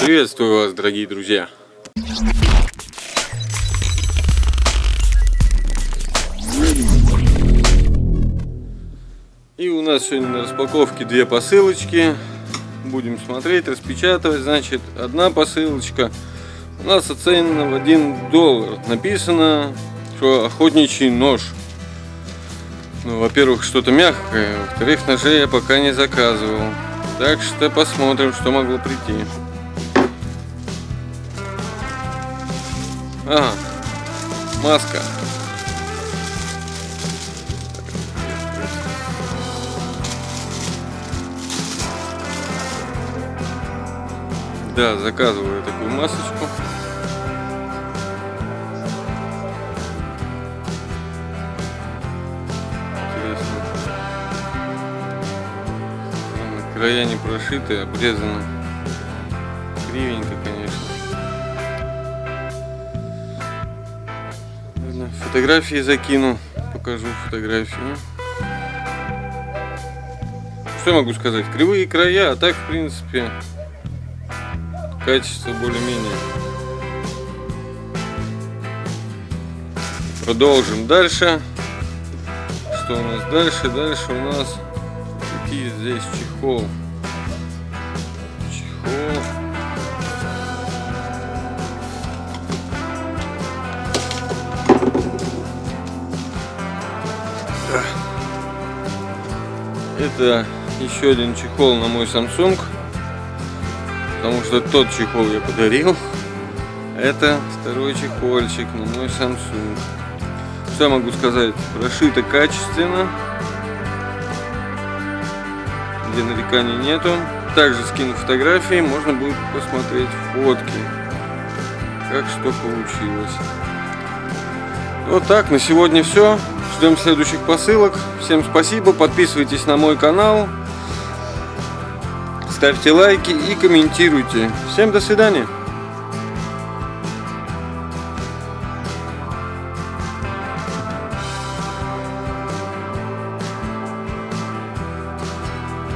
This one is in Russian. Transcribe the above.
Приветствую вас, дорогие друзья! И у нас сегодня на распаковке две посылочки. Будем смотреть, распечатывать. Значит, одна посылочка у нас оценена в 1 доллар. Написано, что охотничий нож. Ну, во-первых, что-то мягкое. Во-вторых, ножей я пока не заказывал. Так что посмотрим, что могло прийти. Ага, маска. Да, заказываю такую масочку. Интересно. Края не прошиты, обрезаны. Кривенько, конечно. Фотографии закину. Покажу фотографию. Что я могу сказать? Кривые края, а так, в принципе, качество более-менее. Продолжим дальше. Что у нас дальше? Дальше у нас какие здесь чехол. Чехол. Это еще один чехол на мой Samsung потому что тот чехол я подарил. Это второй чехольчик на мой Samsung. Я могу сказать? Прошито качественно. Где нареканий нету. Также скину фотографии, можно будет посмотреть фотки. Как что получилось. Вот так, на сегодня все. Ждем следующих посылок. Всем спасибо, подписывайтесь на мой канал ставьте лайки и комментируйте. Всем до свидания.